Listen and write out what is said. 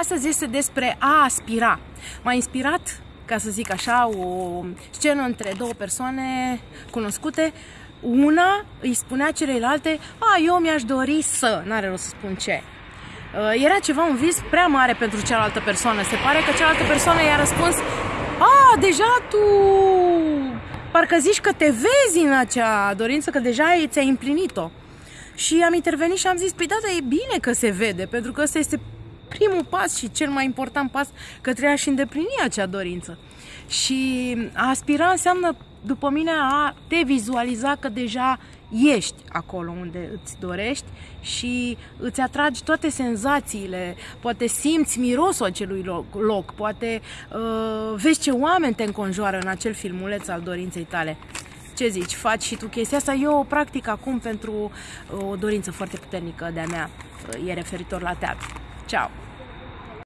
Astăzi este despre a aspira. M-a inspirat, ca să zic așa, o scenă între două persoane cunoscute. Una îi spunea celelalte, a, eu mi-aș dori să, n-are rost să spun ce. Uh, era ceva un vis prea mare pentru cealaltă persoană. Se pare că cealaltă persoană i-a răspuns, a, deja tu parcă zici că te vezi în acea dorință, că deja ți-ai împlinit-o. Și am intervenit și am zis, păi da, dar e bine că se vede, pentru că ăsta este primul pas și cel mai important pas către a-și îndeplini acea dorință. Și a aspira înseamnă, după mine, a te vizualiza că deja ești acolo unde îți dorești și îți atragi toate senzațiile, poate simți mirosul acelui loc, loc poate uh, vezi ce oameni te înconjoară în acel filmuleț al dorinței tale. Ce zici, faci și tu chestia asta? Eu o practic acum pentru uh, o dorință foarte puternică de-a mea, uh, e referitor la teatru. Ciao!